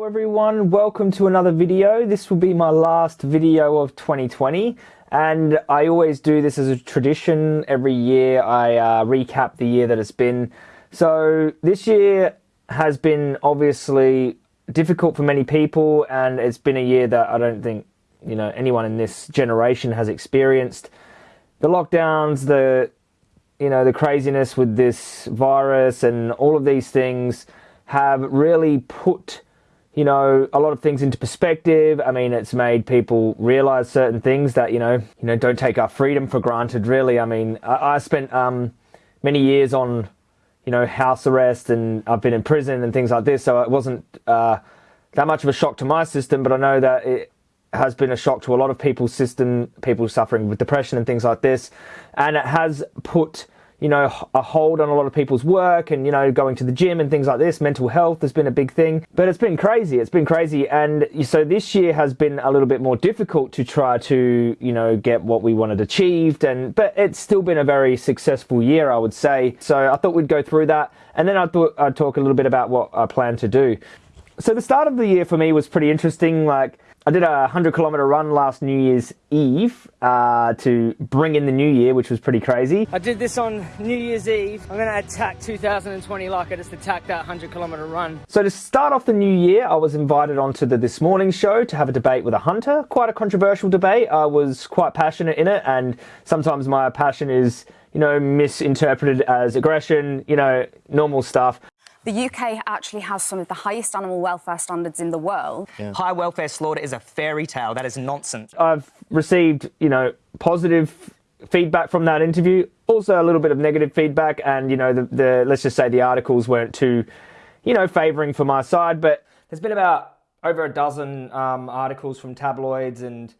Hello everyone, welcome to another video. This will be my last video of 2020 and I always do this as a tradition. Every year I uh, recap the year that it's been. So this year has been obviously difficult for many people and it's been a year that I don't think you know anyone in this generation has experienced. The lockdowns, the you know the craziness with this virus and all of these things have really put you know a lot of things into perspective. I mean it's made people realize certain things that you know you know don't take our freedom for granted really. I mean i, I spent um, many years on you know house arrest and i've been in prison and things like this. So it wasn't uh, that much of a shock to my system but i know that it has been a shock to a lot of people's system people suffering with depression and things like this. And it has put you know, a hold on a lot of people's work and, you know, going to the gym and things like this. Mental health has been a big thing, but it's been crazy. It's been crazy. And so this year has been a little bit more difficult to try to, you know, get what we wanted achieved. And, but it's still been a very successful year, I would say. So I thought we'd go through that. And then I thought I'd talk a little bit about what I plan to do. So the start of the year for me was pretty interesting. Like, I did a 100 kilometer run last New Year's Eve uh, to bring in the new year, which was pretty crazy. I did this on New Year's Eve. I'm going to attack 2020 like I just attacked that 100 kilometer run. So to start off the new year, I was invited onto the This Morning show to have a debate with a hunter. Quite a controversial debate. I was quite passionate in it, and sometimes my passion is you know, misinterpreted as aggression, you know, normal stuff. The UK actually has some of the highest animal welfare standards in the world. Yeah. High welfare slaughter is a fairy tale. That is nonsense. I've received, you know, positive feedback from that interview, also a little bit of negative feedback, and you know, the, the let's just say the articles weren't too, you know, favouring for my side. But there's been about over a dozen um, articles from tabloids and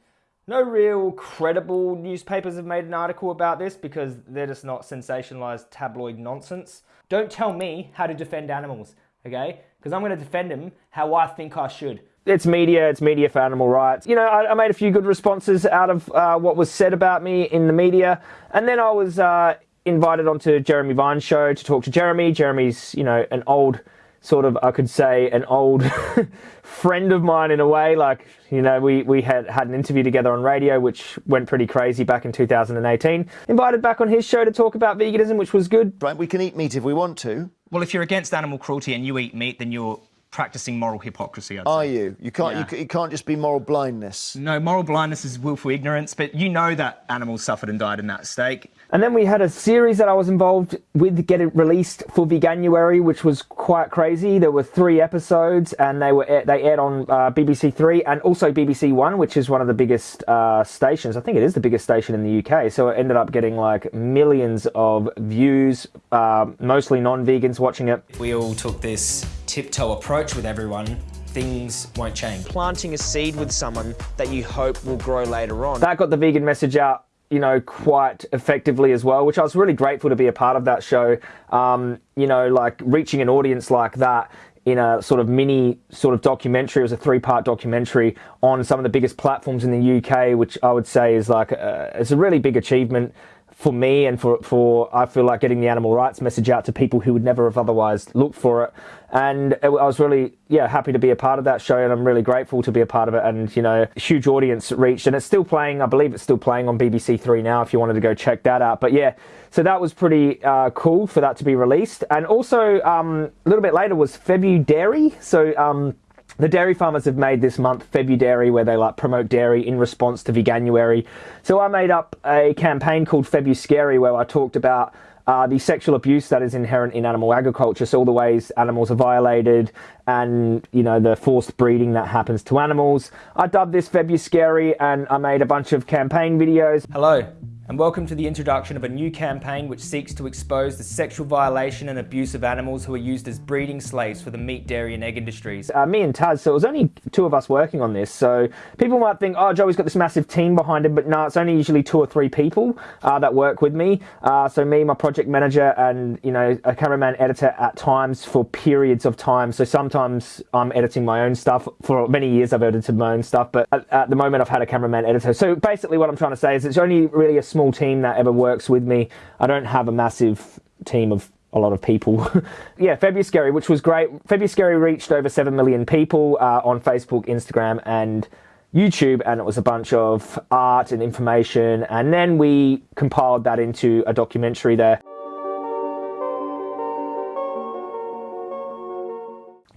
no real credible newspapers have made an article about this because they're just not sensationalized tabloid nonsense. Don't tell me how to defend animals, okay? Because I'm going to defend them how I think I should. It's media, it's media for animal rights. You know, I, I made a few good responses out of uh, what was said about me in the media. And then I was uh, invited onto Jeremy Vine's show to talk to Jeremy. Jeremy's, you know, an old sort of, I could say, an old friend of mine in a way. Like, you know, we, we had had an interview together on radio, which went pretty crazy back in 2018. Invited back on his show to talk about veganism, which was good. Right, we can eat meat if we want to. Well, if you're against animal cruelty and you eat meat, then you're practicing moral hypocrisy. I'd Are say. you? You can't. Yeah. You, you, can't just be moral blindness. No, moral blindness is willful ignorance. But you know that animals suffered and died in that steak. And then we had a series that I was involved with getting released for Veganuary, which was quite crazy. There were three episodes, and they were they aired on uh, BBC Three and also BBC One, which is one of the biggest uh, stations. I think it is the biggest station in the UK. So it ended up getting like millions of views, uh, mostly non-vegans watching it. We all took this tiptoe approach with everyone things won't change. Planting a seed with someone that you hope will grow later on. That got the vegan message out you know, quite effectively as well, which I was really grateful to be a part of that show. Um, you know, like reaching an audience like that in a sort of mini sort of documentary. It was a three part documentary on some of the biggest platforms in the UK, which I would say is like, a, it's a really big achievement for me and for, for I feel like getting the animal rights message out to people who would never have otherwise looked for it. And I was really, yeah, happy to be a part of that show and I'm really grateful to be a part of it. And, you know, huge audience reached and it's still playing. I believe it's still playing on BBC Three now if you wanted to go check that out. But yeah, so that was pretty uh, cool for that to be released. And also um, a little bit later was Februdairy. So, um, the dairy farmers have made this month Februdairy where they like promote dairy in response to Veganuary. So I made up a campaign called Februscary where I talked about uh, the sexual abuse that is inherent in animal agriculture, so all the ways animals are violated and, you know, the forced breeding that happens to animals. I dubbed this Februscary and I made a bunch of campaign videos. Hello and welcome to the introduction of a new campaign which seeks to expose the sexual violation and abuse of animals who are used as breeding slaves for the meat, dairy and egg industries. Uh, me and Taz, so it was only two of us working on this, so people might think, oh, Joey's got this massive team behind him, but no, it's only usually two or three people uh, that work with me. Uh, so me, my project manager, and, you know, a cameraman editor at times for periods of time. So sometimes I'm editing my own stuff. For many years I've edited my own stuff, but at, at the moment I've had a cameraman editor. So basically what I'm trying to say is it's only really a small small team that ever works with me. I don't have a massive team of a lot of people. yeah, Februscary, which was great. Februscary reached over 7 million people uh, on Facebook, Instagram, and YouTube, and it was a bunch of art and information. And then we compiled that into a documentary there.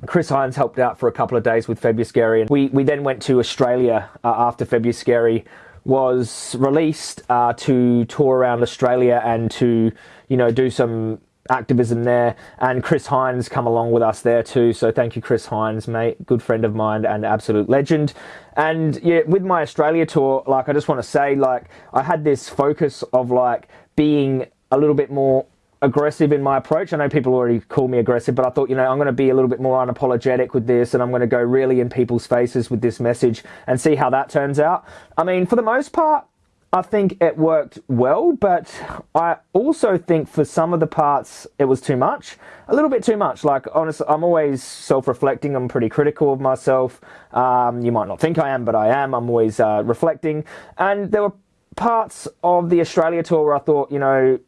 Chris Hines helped out for a couple of days with Februscary, and we, we then went to Australia uh, after Februscary was released uh, to tour around Australia and to, you know, do some activism there. And Chris Hines come along with us there too. So thank you, Chris Hines, mate, good friend of mine and absolute legend. And yeah, with my Australia tour, like I just want to say, like I had this focus of like being a little bit more aggressive in my approach. I know people already call me aggressive, but I thought, you know, I'm going to be a little bit more unapologetic with this and I'm going to go really in people's faces with this message and see how that turns out. I mean, for the most part, I think it worked well, but I also think for some of the parts it was too much. A little bit too much. Like, honestly, I'm always self reflecting. I'm pretty critical of myself. Um, you might not think I am, but I am. I'm always uh, reflecting. And there were parts of the Australia tour where I thought, you know,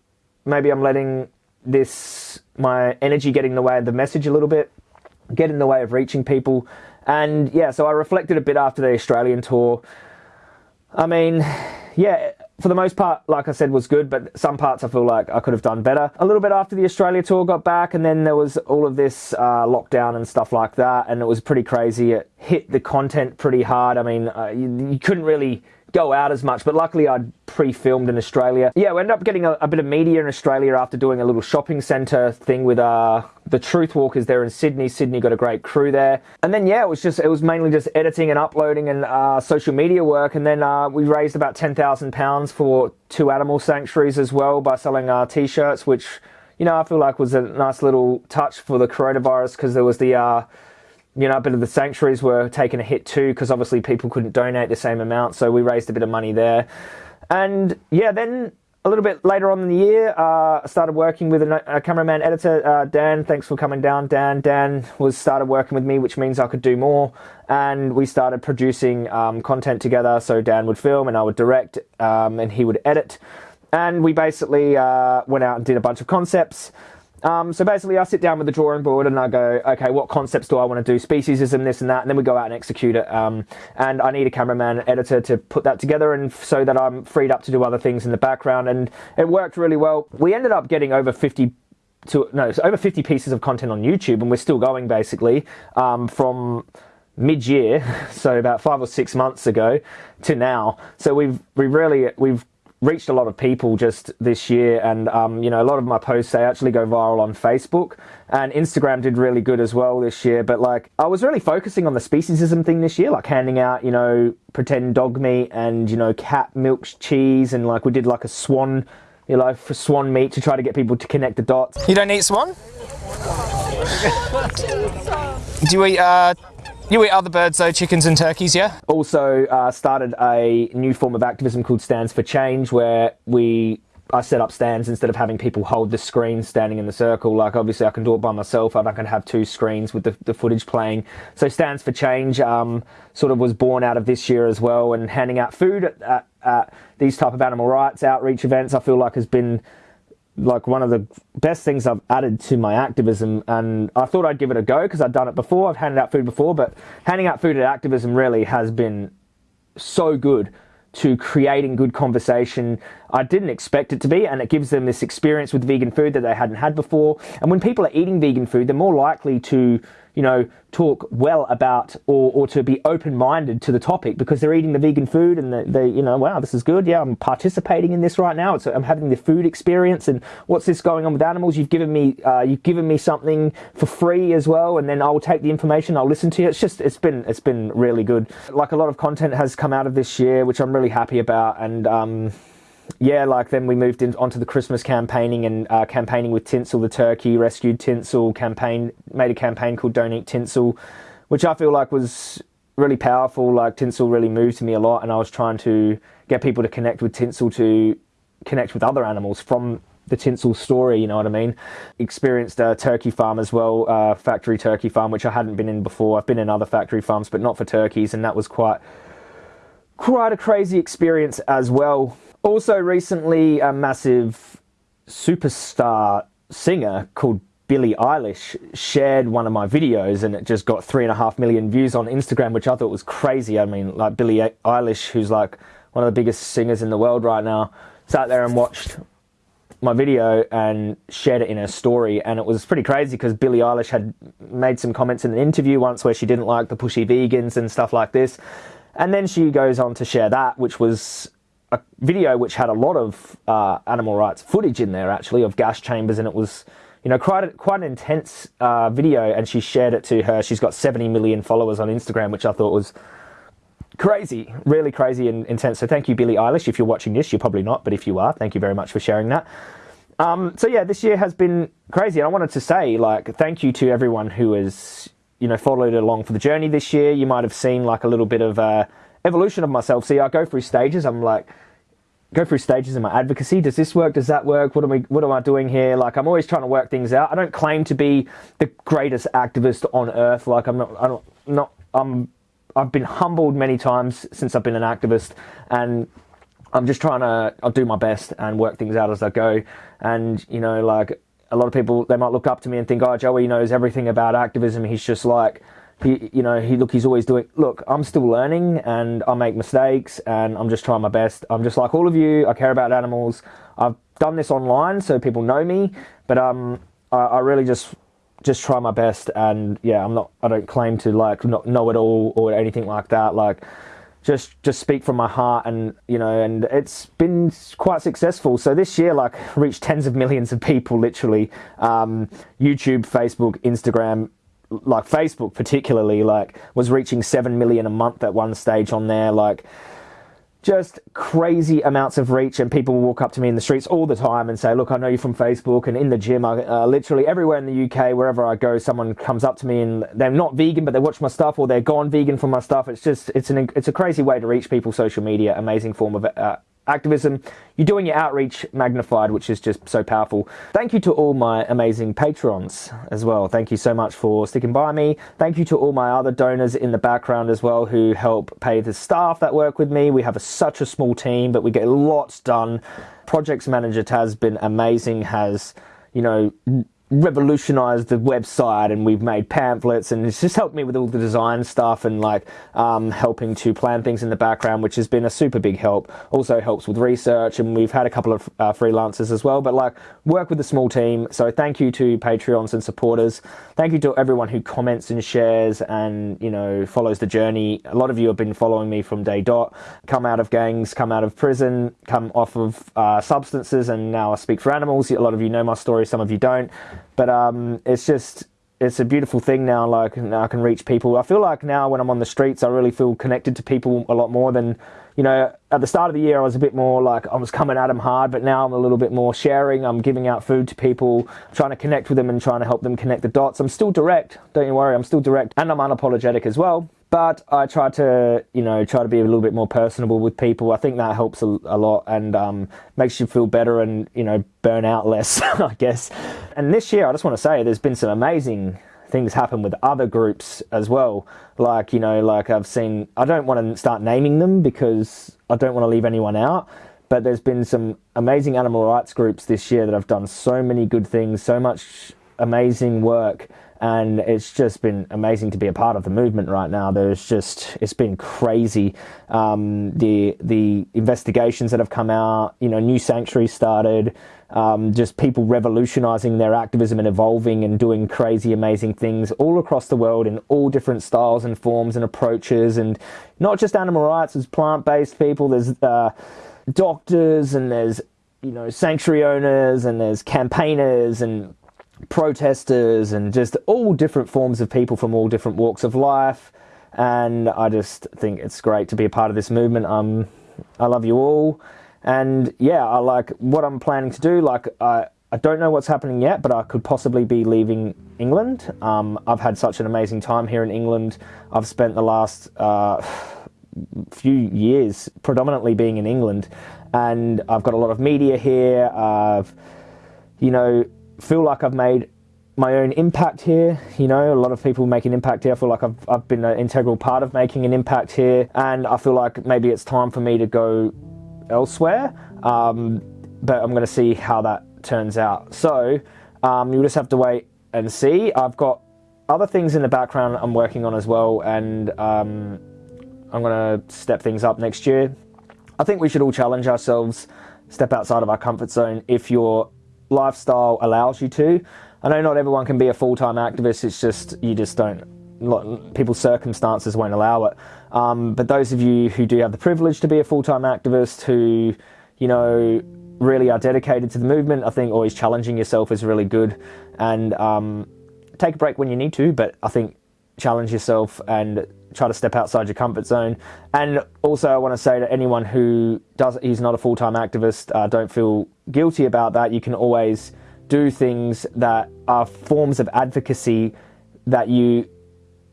maybe I'm letting this, my energy get in the way of the message a little bit, get in the way of reaching people. And yeah, so I reflected a bit after the Australian tour. I mean, yeah, for the most part, like I said, was good, but some parts I feel like I could have done better. A little bit after the Australia tour got back, and then there was all of this uh, lockdown and stuff like that, and it was pretty crazy. It hit the content pretty hard. I mean, uh, you, you couldn't really go out as much, but luckily I'd pre-filmed in Australia. Yeah, we ended up getting a, a, bit of media in Australia after doing a little shopping centre thing with uh, the Truth Walkers there in Sydney. Sydney got a great crew there. And then, yeah, it was just, it was mainly just editing and uploading and uh, social media work. And then uh, we raised about £10,000 for two animal sanctuaries as well by selling our uh, t-shirts, which, you know, I feel like was a nice little touch for the coronavirus because there was the uh, you know, a bit of the sanctuaries were taking a hit too because obviously people couldn't donate the same amount, so we raised a bit of money there. And yeah, then a little bit later on in the year, uh, I started working with a, a cameraman editor, uh, Dan. Thanks for coming down, Dan. Dan was started working with me, which means I could do more. And we started producing um, content together. So Dan would film and I would direct, um, and he would edit. And we basically uh, went out and did a bunch of concepts. Um, so basically, I sit down with the drawing board and I go, okay, what concepts do I want to do? Speciesism, this and that, and then we go out and execute it. Um, and I need a cameraman, editor to put that together, and so that I'm freed up to do other things in the background. And it worked really well. We ended up getting over 50 to no, so over 50 pieces of content on YouTube, and we're still going basically um, from mid-year, so about five or six months ago to now. So we've we really we've reached a lot of people just this year and um, you know a lot of my posts they actually go viral on facebook and instagram did really good as well this year but like i was really focusing on the speciesism thing this year like handing out you know pretend dog meat and you know cat milk cheese and like we did like a swan you know for swan meat to try to get people to connect the dots. You don't eat swan? Do you eat uh you eat other birds though, chickens and turkeys, yeah? Also uh, started a new form of activism called Stands for Change where we I set up stands instead of having people hold the screen standing in the circle. Like obviously I can do it by myself. I'm not going to have two screens with the, the footage playing. So Stands for Change um, sort of was born out of this year as well and handing out food at, at, at these type of animal rights outreach events I feel like has been like one of the best things I've added to my activism and I thought I'd give it a go because I'd done it before I've handed out food before but handing out food at activism really has been so good to creating good conversation. I didn't expect it to be, and it gives them this experience with vegan food that they hadn't had before. And when people are eating vegan food, they're more likely to you know, talk well about or, or to be open-minded to the topic because they're eating the vegan food and they, they, you know, wow, this is good. Yeah, I'm participating in this right now. It's, I'm having the food experience and what's this going on with animals? You've given me, uh, you've given me something for free as well. And then I'll take the information. I'll listen to you. It's just, it's been, it's been really good. Like a lot of content has come out of this year, which I'm really happy about. And, um, yeah, like then we moved in, onto the Christmas campaigning and uh, campaigning with Tinsel the turkey, rescued Tinsel, campaign made a campaign called Don't Eat Tinsel, which I feel like was really powerful. Like Tinsel really moved to me a lot, and I was trying to get people to connect with Tinsel to connect with other animals from the Tinsel story. You know what I mean? Experienced a turkey farm as well, uh, factory turkey farm, which I hadn't been in before. I've been in other factory farms, but not for turkeys, and that was quite quite a crazy experience as well. Also, recently, a massive superstar singer called Billie Eilish shared one of my videos and it just got three and a half million views on Instagram, which I thought was crazy. I mean, like Billie Eilish, who's like one of the biggest singers in the world right now, sat there and watched my video and shared it in her story. And it was pretty crazy because Billie Eilish had made some comments in an interview once where she didn't like the pushy vegans and stuff like this. And then she goes on to share that, which was a video which had a lot of uh, animal rights footage in there, actually, of gas chambers. And it was, you know, quite, a, quite an intense uh, video. And she shared it to her. She's got 70 million followers on Instagram, which I thought was crazy, really crazy and intense. So thank you, Billie Eilish. If you're watching this, you're probably not, but if you are, thank you very much for sharing that. Um, so yeah, this year has been crazy. And I wanted to say, like, thank you to everyone who has, you know, followed along for the journey this year. You might have seen like a little bit of uh, evolution of myself. See, I go through stages. I'm like, go through stages in my advocacy. Does this work? Does that work? What am I, what am I doing here? Like, I'm always trying to work things out. I don't claim to be the greatest activist on earth. Like, I'm not, I don't, not, I'm I've been humbled many times since I've been an activist, and I'm just trying to I'll do my best and work things out as I go. And you know, like a lot of people, they might look up to me and think, "Oh, Joey knows everything about activism. He's just like." He, you know, he look, he's always doing. Look, I'm still learning, and I make mistakes, and I'm just trying my best. I'm just like all of you. I care about animals. I've done this online, so people know me, but um, I, I really just just try my best and yeah i'm not i don't claim to like not know it all or anything like that like just just speak from my heart and you know and it's been quite successful so this year like reached tens of millions of people literally um, youtube facebook instagram like facebook particularly like was reaching 7 million a month at one stage on there like just crazy amounts of reach and people walk up to me in the streets all the time and say look i know you from facebook and in the gym. I, uh, literally everywhere in the uk wherever i go someone comes up to me and they're not vegan but they watch my stuff or they're gone vegan from my stuff. It's just it's an it's a crazy way to reach people social media amazing form of uh, activism. You're doing your outreach magnified, which is just so powerful. Thank you to all my amazing patrons as well. Thank you so much for sticking by me. Thank you to all my other donors in the background as well who help pay the staff that work with me. We have a, such a small team, but we get lots done. Projects manager Taz been amazing, has, you know, revolutionized the website and we've made pamphlets and it's just helped me with all the design stuff and like um, helping to plan things in the background which has been a super big help. Also helps with research and we've had a couple of uh, freelancers as well but like work with a small team. So thank you to patreons and supporters. Thank you to everyone who comments and shares and you know follows the journey. A lot of you have been following me from day dot. Come out of gangs come out of prison come off of uh, substances and now i speak for animals. A lot of you know my story some of you don't but um, it's just it's a beautiful thing now. Like now I can reach people. I feel like now when I'm on the streets, I really feel connected to people a lot more than you know. At the start of the year, I was a bit more like I was coming at them hard, but now I'm a little bit more sharing. I'm giving out food to people, trying to connect with them and trying to help them connect the dots. I'm still direct. Don't you worry. I'm still direct, and I'm unapologetic as well but I try to, you know, try to be a little bit more personable with people. I think that helps a, a lot and um, makes you feel better and, you know, burn out less, I guess. And this year, I just want to say there's been some amazing things happen with other groups as well. Like, you know, like I've seen, I don't want to start naming them because I don't want to leave anyone out. But there's been some amazing animal rights groups this year that have done so many good things, so much amazing work and it's just been amazing to be a part of the movement right now. There's just it's been crazy. Um, the the investigations that have come out, you know, new sanctuaries started. Um, just people revolutionizing their activism and evolving and doing crazy, amazing things all across the world in all different styles and forms and approaches, and not just animal rights. There's plant-based people. There's uh, doctors, and there's you know sanctuary owners, and there's campaigners and protesters and just all different forms of people from all different walks of life. And I just think it's great to be a part of this movement. Um, I love you all. And yeah, I like what I'm planning to do. Like, I, I don't know what's happening yet, but I could possibly be leaving England. Um, I've had such an amazing time here in England. I've spent the last uh, few years predominantly being in England, and I've got a lot of media here. I've, you know, feel like I've made my own impact here. You know, a lot of people make an impact here. I feel like I've, I've been an integral part of making an impact here. And I feel like maybe it's time for me to go elsewhere. Um, but I'm going to see how that turns out. So, Um, you'll just have to wait and see. I've got other things in the background I'm working on as well, and um, I'm going to step things up next year. I think we should all challenge ourselves, step outside of our comfort zone if your lifestyle allows you to. I know not everyone can be a full time activist, it's just, you just don't, people's circumstances won't allow it. Um, but those of you who do have the privilege to be a full time activist, who, you know, really are dedicated to the movement, I think always challenging yourself is really good. And um, take a break when you need to, but I think challenge yourself and try to step outside your comfort zone. And also, I want to say to anyone who does, he's not a full time activist, uh, don't feel guilty about that. You can always do things that are forms of advocacy that you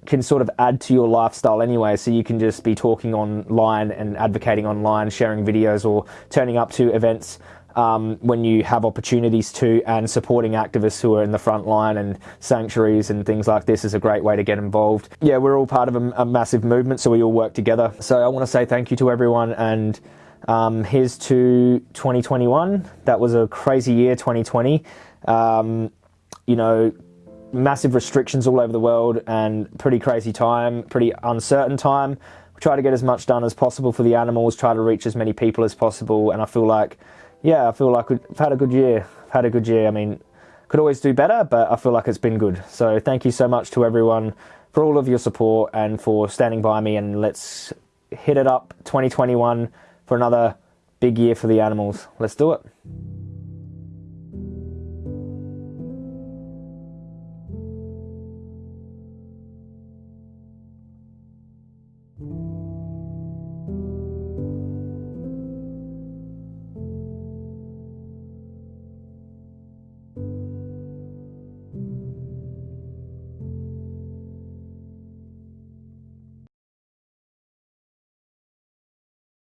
can sort of add to your lifestyle anyway. So you can just be talking online and advocating online, sharing videos, or turning up to events um, when you have opportunities to, and supporting activists who are in the front line and sanctuaries and things like this is a great way to get involved. Yeah, we're all part of a, a massive movement, so we all work together. So I want to say thank you to everyone and. Um, here's to 2021. That was a crazy year, 2020. Um, you know, massive restrictions all over the world and pretty crazy time, pretty uncertain time. We try to get as much done as possible for the animals, try to reach as many people as possible, and I feel like yeah, I feel like we've had a good year. I've had a good year. I mean, could always do better, but I feel like it's been good. So thank you so much to everyone for all of your support and for standing by me. And let's hit it up 2021 for another big year for the animals. Let's do it.